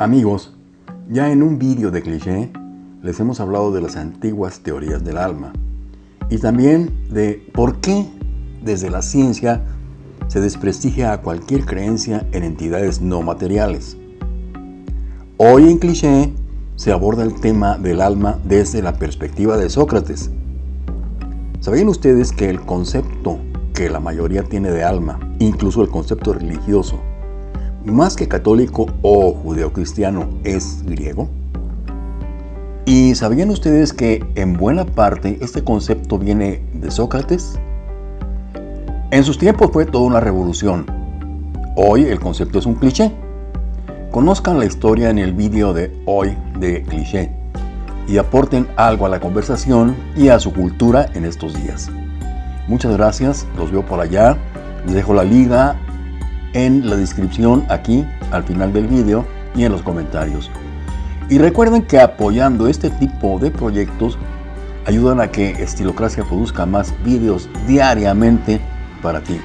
Amigos, ya en un vídeo de cliché les hemos hablado de las antiguas teorías del alma y también de por qué desde la ciencia se desprestigia a cualquier creencia en entidades no materiales. Hoy en cliché se aborda el tema del alma desde la perspectiva de Sócrates. ¿Sabían ustedes que el concepto que la mayoría tiene de alma, incluso el concepto religioso, más que católico o judeocristiano, es griego? ¿Y sabían ustedes que en buena parte este concepto viene de Sócrates? En sus tiempos fue toda una revolución. Hoy el concepto es un cliché. Conozcan la historia en el vídeo de hoy de cliché y aporten algo a la conversación y a su cultura en estos días. Muchas gracias, los veo por allá. Les dejo la liga en la descripción aquí al final del vídeo y en los comentarios. Y recuerden que apoyando este tipo de proyectos ayudan a que Estilocracia produzca más vídeos diariamente para ti.